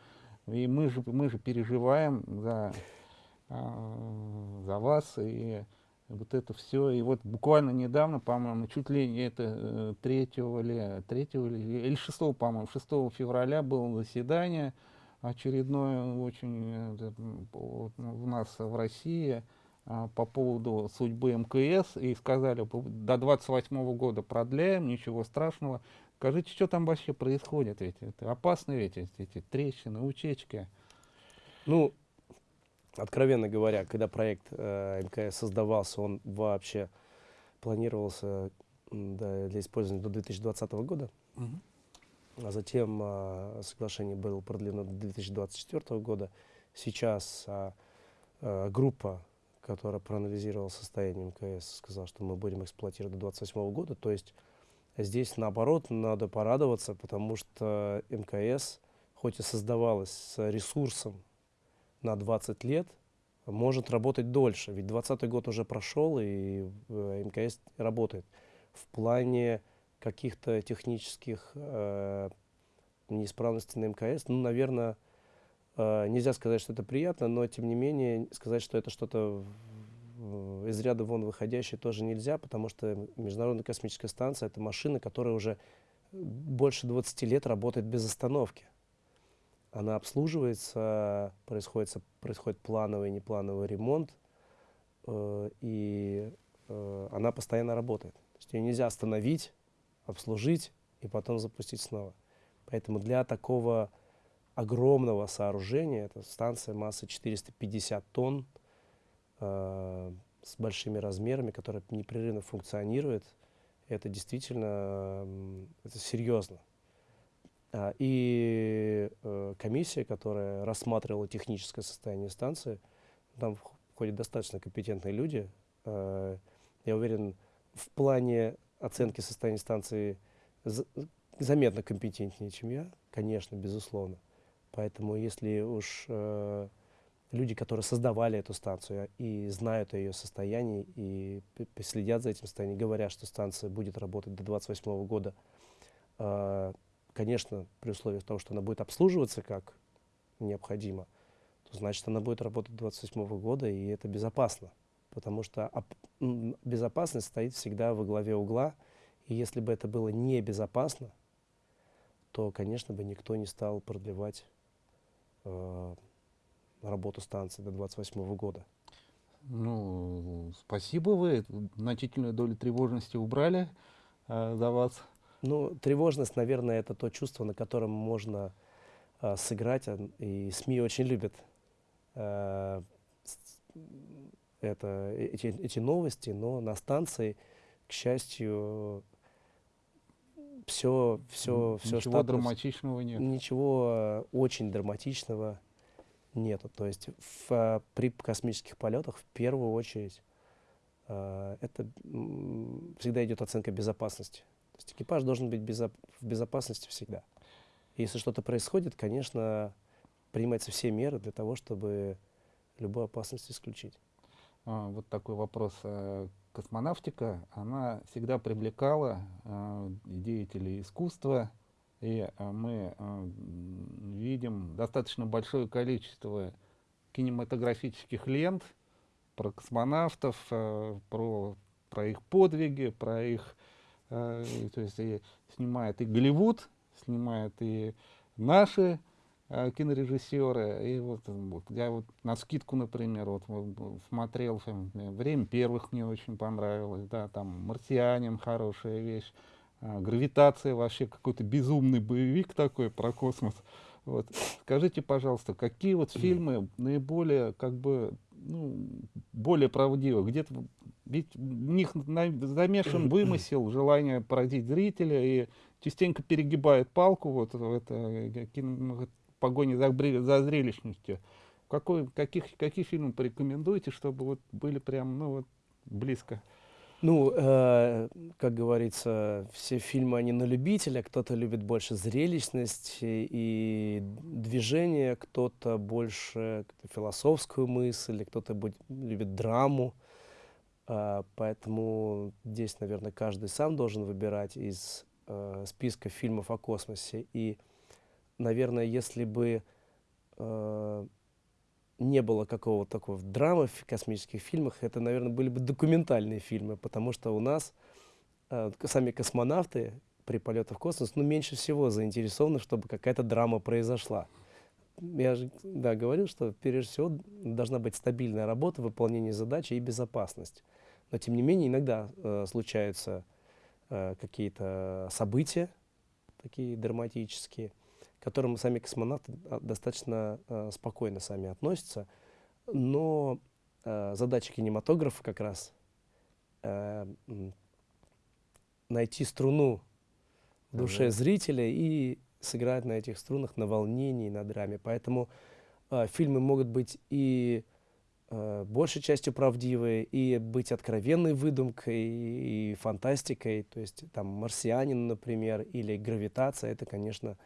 S1: И мы же, мы же переживаем за, а, за вас и вот это все. И вот буквально недавно, по-моему, чуть ли не это 3 э, или 3 или, или 6, по-моему, 6 февраля было заседание очередное очень э, у нас в России а, по поводу судьбы МКС и сказали, до 28 года продляем, ничего страшного. Скажите, что там вообще происходит? Ведь это опасно ведь эти, трещины, утечки.
S2: Ну, откровенно говоря, когда проект э, МКС создавался, он вообще планировался да, для использования до 2020 года. Угу. А затем э, соглашение было продлено до 2024 года. Сейчас э, э, группа которая проанализировала состояние МКС, сказала, что мы будем эксплуатировать до 2028 года. То есть здесь, наоборот, надо порадоваться, потому что МКС, хоть и создавалась с ресурсом на 20 лет, может работать дольше. Ведь 20 год уже прошел, и э, МКС работает. В плане каких-то технических э, неисправностей на МКС, ну, наверное, Uh, нельзя сказать, что это приятно, но тем не менее сказать, что это что-то из ряда вон выходящее тоже нельзя, потому что Международная космическая станция — это машина, которая уже больше 20 лет работает без остановки. Она обслуживается, происходит, происходит плановый и неплановый ремонт, uh, и uh, она постоянно работает. То есть ее нельзя остановить, обслужить и потом запустить снова. Поэтому для такого огромного сооружения. Это станция массой 450 тонн э, с большими размерами, которая непрерывно функционирует. Это действительно это серьезно. А, и э, комиссия, которая рассматривала техническое состояние станции, там входят достаточно компетентные люди. Э, я уверен, в плане оценки состояния станции заметно компетентнее, чем я, конечно, безусловно. Поэтому если уж люди, которые создавали эту станцию и знают о ее состоянии и следят за этим состоянием, говорят, что станция будет работать до 2028 года, э, конечно, при условии того, что она будет обслуживаться как необходимо, то значит она будет работать до 2028 года, и это безопасно. Потому что безопасность стоит всегда во главе угла, и если бы это было небезопасно, то, конечно, бы никто не стал продлевать э, работу станции до 28 года.
S1: Ну, спасибо вы. Значительную долю тревожности убрали э, за вас.
S2: Ну, тревожность, наверное, это то чувство, на котором можно э, сыграть, и СМИ очень любят э, это, эти, эти новости, но на станции, к счастью, все, все, все
S1: Ничего штатно, драматичного нет.
S2: Ничего э, очень драматичного нету. То есть в, э, при космических полетах в первую очередь э, это всегда идет оценка безопасности. То есть экипаж должен быть безо в безопасности всегда. Если что-то происходит, конечно, принимаются все меры для того, чтобы любую опасность исключить.
S1: А, вот такой вопрос космонавтика, она всегда привлекала э, деятелей искусства, и э, мы э, видим достаточно большое количество кинематографических лент про космонавтов, э, про, про их подвиги, про их... То есть и снимает и Голливуд, снимает и наши кинорежиссеры. И вот, вот я вот на скидку, например, вот смотрел «Время первых» мне очень понравилось, да, там «Марсианин» хорошая вещь, «Гравитация» вообще какой-то безумный боевик такой про космос. Вот. Скажите, пожалуйста, какие вот фильмы наиболее, как бы, ну, более правдивы? Где-то ведь в них замешан вымысел, желание поразить зрителя, и частенько перегибает палку вот в это, э, кино, погоне за, за зрелищностью. Какой, каких, какие фильмы порекомендуете, чтобы вот были прям ну, вот, близко?
S2: Ну, э, как говорится, все фильмы, они на любителя. Кто-то любит больше зрелищность и движение, кто-то больше философскую мысль, кто-то любит драму. Э, поэтому здесь, наверное, каждый сам должен выбирать из э, списка фильмов о космосе. И, наверное, если бы э, не было какого-то такого драмы в космических фильмах, это, наверное, были бы документальные фильмы, потому что у нас э, сами космонавты при полетах в космос, ну, меньше всего заинтересованы, чтобы какая-то драма произошла. Я же, да, говорил, что прежде всего должна быть стабильная работа, выполнение задачи и безопасность. Но, тем не менее, иногда э, случаются э, какие-то события, такие драматические, которым сами космонавты а, достаточно э, спокойно сами относятся. Но э, задача кинематографа как раз э, найти струну в душе зрителя и сыграть на этих струнах, на волнении, на драме. Поэтому э, фильмы могут быть и э, большей частью правдивые, и быть откровенной выдумкой, и, и фантастикой. То есть там «Марсианин», например, или «Гравитация» — это, конечно,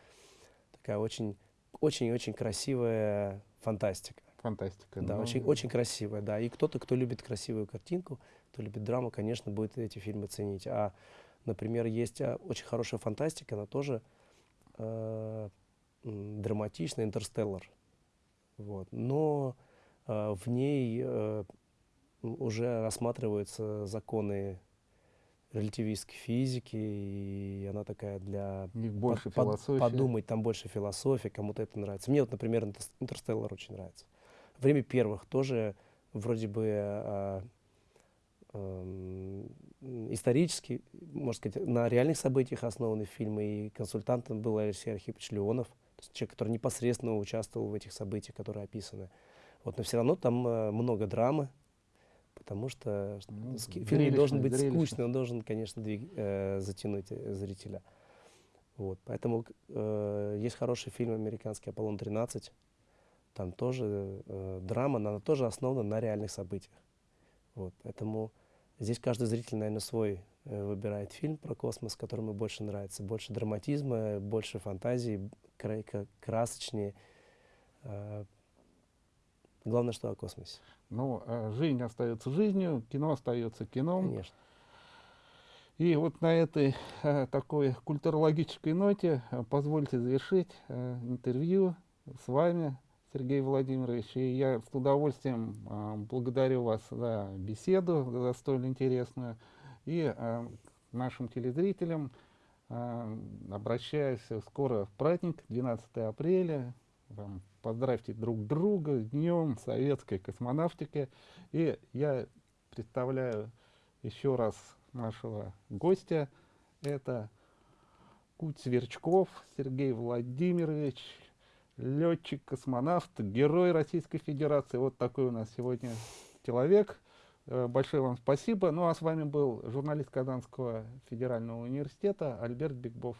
S2: такая очень, очень-очень красивая фантастика.
S1: Фантастика.
S2: Да,
S1: ну,
S2: очень, очень красивая, да. И кто-то, кто любит красивую картинку, кто любит драму, конечно, будет эти фильмы ценить. А, например, есть а, очень хорошая фантастика, она тоже э, драматичная, «Интерстеллар». Вот. Но э, в ней э, уже рассматриваются законы релятивистской физики, и она такая для...
S1: У них больше
S2: под-
S1: философии.
S2: подумать, там больше философии, кому-то это нравится. Мне вот, например, «Интерс- «Интерстеллар» очень нравится. «Время первых» тоже вроде бы э, эм, исторически, можно сказать, на реальных событиях основаны фильмы, и консультантом был Алексей Архипович Леонов, то есть человек, который непосредственно участвовал в этих событиях, которые описаны. Вот, но все равно там э, много драмы, потому что
S1: Ну,
S2: фильм не должен быть
S1: зрелищно.
S2: скучный, он должен, конечно, двиг- э, затянуть э, зрителя. Вот, поэтому э, есть хороший фильм американский «Аполлон-13», там тоже э, драма, но она тоже основана на реальных событиях. Вот, поэтому здесь каждый зритель, наверное, свой э, выбирает фильм про космос, который ему больше нравится. Больше драматизма, больше фантазии, красочнее. Э, главное, что о космосе,
S1: Ну, а жизнь остается жизнью, кино остается кином.
S2: конечно.
S1: И вот на этой э, такой культурологической ноте э, позвольте завершить э, интервью с вами, Сергей Владимирович. И я с удовольствием э, благодарю вас за беседу, за столь интересную. И э, нашим телезрителям э, обращаюсь скоро в праздник, 12 апреля. Вам поздравьте друг друга с Днем Советской космонавтики. И я представляю еще раз нашего гостя. Это Куть Сверчков Сергей Владимирович, летчик, космонавт, герой Российской Федерации. Вот такой у нас сегодня человек. Э, Большое вам спасибо. Ну а с вами был журналист Казанского федерального университета Альберт Бигбов.